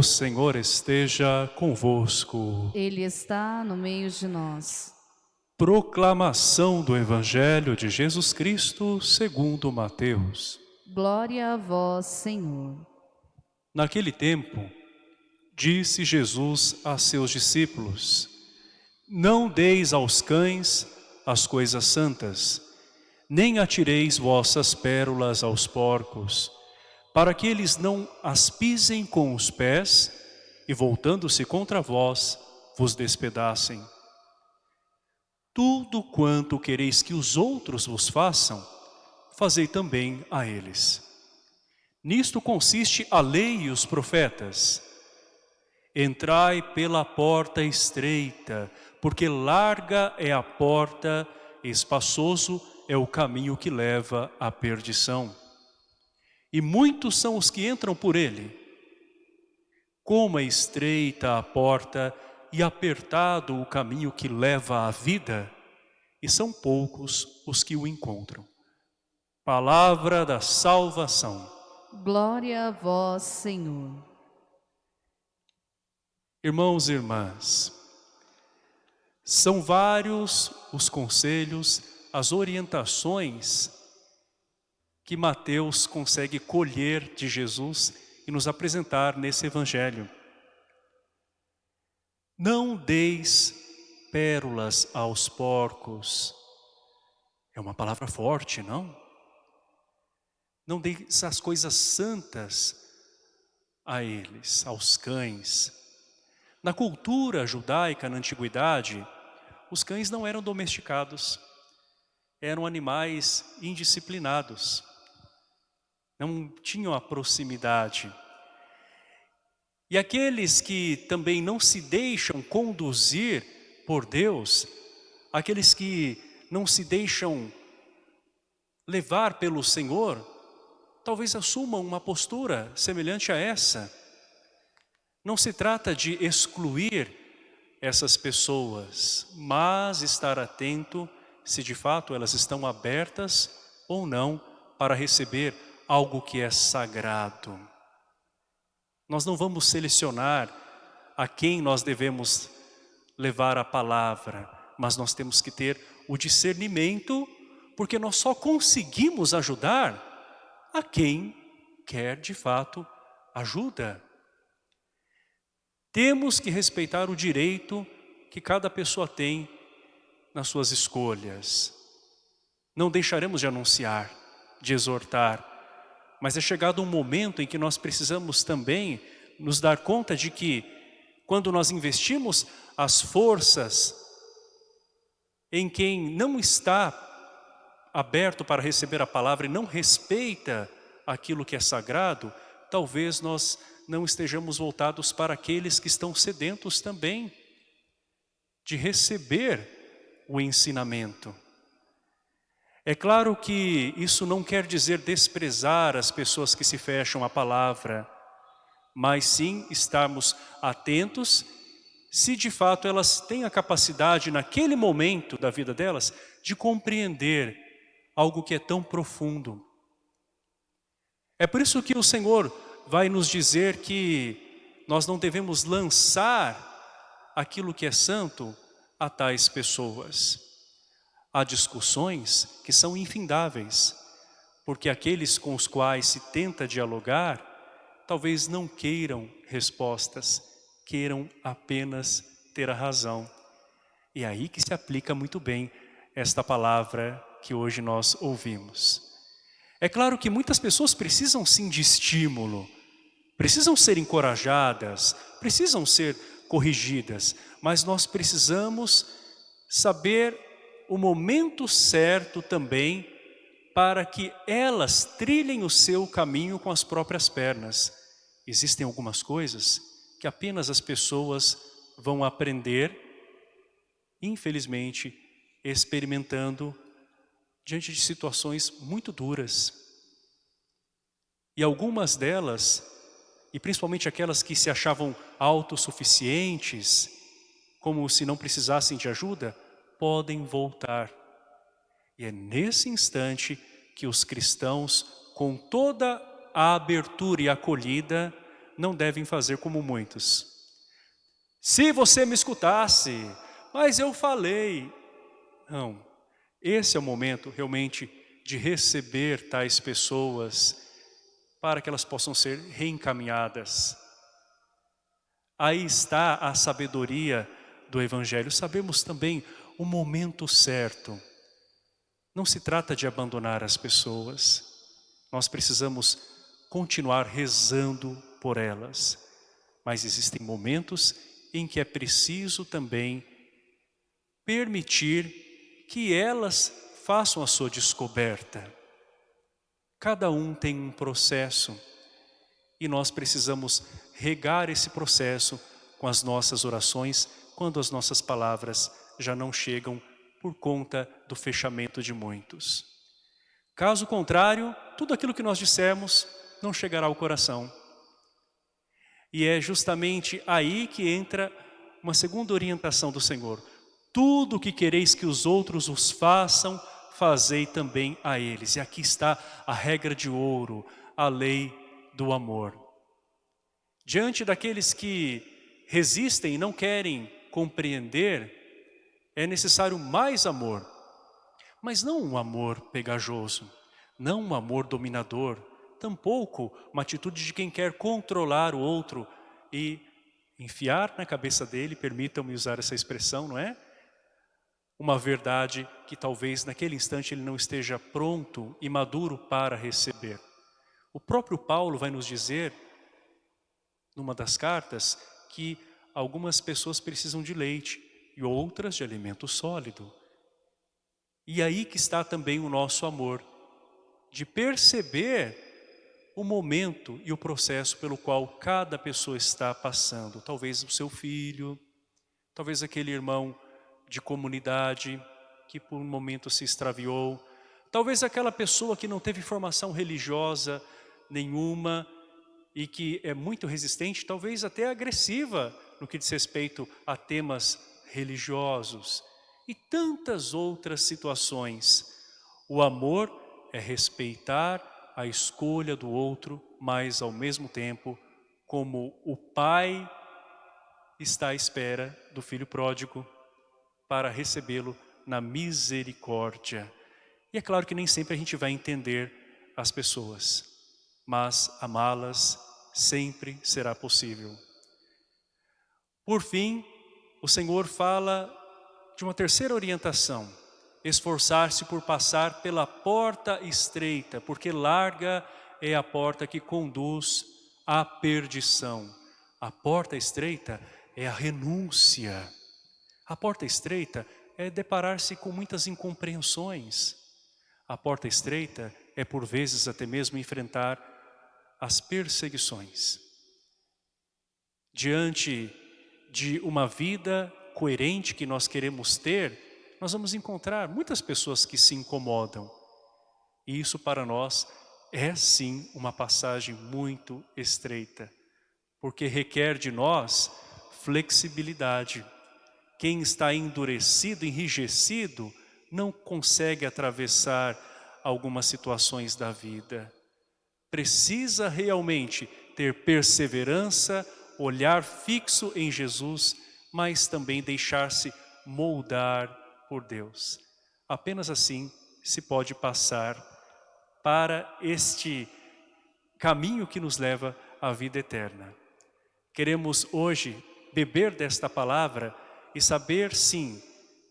O Senhor esteja convosco. Ele está no meio de nós. Proclamação do Evangelho de Jesus Cristo segundo Mateus. Glória a vós, Senhor. Naquele tempo, disse Jesus a seus discípulos, Não deis aos cães as coisas santas, nem atireis vossas pérolas aos porcos, para que eles não as pisem com os pés e, voltando-se contra vós, vos despedacem. Tudo quanto quereis que os outros vos façam, fazei também a eles. Nisto consiste a lei e os profetas. Entrai pela porta estreita, porque larga é a porta, espaçoso é o caminho que leva à perdição. E muitos são os que entram por ele. Como é estreita a porta e apertado o caminho que leva à vida, e são poucos os que o encontram. Palavra da salvação. Glória a vós, Senhor. Irmãos e irmãs, são vários os conselhos, as orientações que Mateus consegue colher de Jesus e nos apresentar nesse evangelho. Não deis pérolas aos porcos. É uma palavra forte, não? Não deis as coisas santas a eles, aos cães. Na cultura judaica, na antiguidade, os cães não eram domesticados. Eram animais indisciplinados. Não tinham a proximidade. E aqueles que também não se deixam conduzir por Deus, aqueles que não se deixam levar pelo Senhor, talvez assumam uma postura semelhante a essa. Não se trata de excluir essas pessoas, mas estar atento se de fato elas estão abertas ou não para receber algo que é sagrado. Nós não vamos selecionar a quem nós devemos levar a palavra, mas nós temos que ter o discernimento, porque nós só conseguimos ajudar a quem quer de fato ajuda. Temos que respeitar o direito que cada pessoa tem nas suas escolhas. Não deixaremos de anunciar, de exortar, mas é chegado um momento em que nós precisamos também nos dar conta de que quando nós investimos as forças em quem não está aberto para receber a palavra e não respeita aquilo que é sagrado, talvez nós não estejamos voltados para aqueles que estão sedentos também de receber o ensinamento. É claro que isso não quer dizer desprezar as pessoas que se fecham à palavra, mas sim estarmos atentos se de fato elas têm a capacidade naquele momento da vida delas de compreender algo que é tão profundo. É por isso que o Senhor vai nos dizer que nós não devemos lançar aquilo que é santo a tais pessoas. Há discussões que são infindáveis, porque aqueles com os quais se tenta dialogar, talvez não queiram respostas, queiram apenas ter a razão. E é aí que se aplica muito bem esta palavra que hoje nós ouvimos. É claro que muitas pessoas precisam sim de estímulo, precisam ser encorajadas, precisam ser corrigidas, mas nós precisamos saber o momento certo também para que elas trilhem o seu caminho com as próprias pernas. Existem algumas coisas que apenas as pessoas vão aprender, infelizmente, experimentando diante de situações muito duras. E algumas delas, e principalmente aquelas que se achavam autossuficientes, como se não precisassem de ajuda, podem voltar. E é nesse instante que os cristãos, com toda a abertura e acolhida, não devem fazer como muitos. Se você me escutasse, mas eu falei. Não, esse é o momento realmente de receber tais pessoas para que elas possam ser reencaminhadas. Aí está a sabedoria do Evangelho. Sabemos também o momento certo. Não se trata de abandonar as pessoas. Nós precisamos continuar rezando por elas. Mas existem momentos em que é preciso também permitir que elas façam a sua descoberta. Cada um tem um processo e nós precisamos regar esse processo com as nossas orações quando as nossas palavras já não chegam por conta do fechamento de muitos. Caso contrário, tudo aquilo que nós dissemos não chegará ao coração. E é justamente aí que entra uma segunda orientação do Senhor. Tudo o que quereis que os outros os façam, fazei também a eles. E aqui está a regra de ouro, a lei do amor. Diante daqueles que resistem e não querem compreender, é necessário mais amor. Mas não um amor pegajoso, não um amor dominador, tampouco uma atitude de quem quer controlar o outro e enfiar na cabeça dele, permitam-me usar essa expressão, não é? Uma verdade que talvez naquele instante ele não esteja pronto e maduro para receber. O próprio Paulo vai nos dizer, numa das cartas, que algumas pessoas precisam de leite e outras de alimento sólido. E aí que está também o nosso amor, de perceber o momento e o processo pelo qual cada pessoa está passando. Talvez o seu filho, talvez aquele irmão de comunidade que por um momento se extraviou, talvez aquela pessoa que não teve formação religiosa nenhuma e que é muito resistente, talvez até agressiva no que diz respeito a temas religiosos e tantas outras situações. O amor é respeitar a escolha do outro, mas ao mesmo tempo, como o pai está à espera do filho pródigo para recebê-lo na misericórdia. E é claro que nem sempre a gente vai entender as pessoas, mas amá-las sempre será possível. Por fim, o Senhor fala de uma terceira orientação, esforçar-se por passar pela porta estreita, porque larga é a porta que conduz à perdição. A porta estreita é a renúncia. A porta estreita é deparar-se com muitas incompreensões. A porta estreita é por vezes até mesmo enfrentar as perseguições. Diante de uma vida coerente que nós queremos ter, nós vamos encontrar muitas pessoas que se incomodam. E isso para nós é sim uma passagem muito estreita, porque requer de nós flexibilidade. Quem está endurecido, enrijecido, não consegue atravessar algumas situações da vida. Precisa realmente ter perseverança, olhar fixo em Jesus, mas também deixar-se moldar por Deus. Apenas assim se pode passar para este caminho que nos leva à vida eterna. Queremos hoje beber desta palavra e saber sim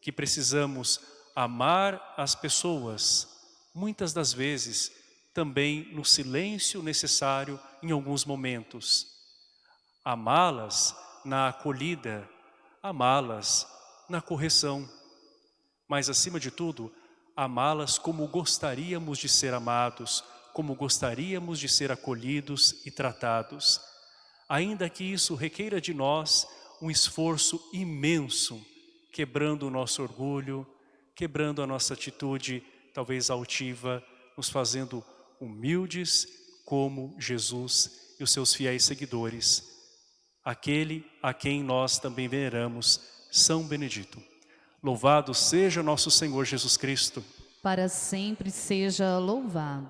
que precisamos amar as pessoas, muitas das vezes também no silêncio necessário em alguns momentos. Amá-las na acolhida, amá-las na correção, mas acima de tudo, amá-las como gostaríamos de ser amados, como gostaríamos de ser acolhidos e tratados. Ainda que isso requeira de nós um esforço imenso, quebrando o nosso orgulho, quebrando a nossa atitude talvez altiva, nos fazendo humildes como Jesus e os seus fiéis seguidores, aquele a quem nós também veneramos, São Benedito. Louvado seja nosso Senhor Jesus Cristo. Para sempre seja louvado.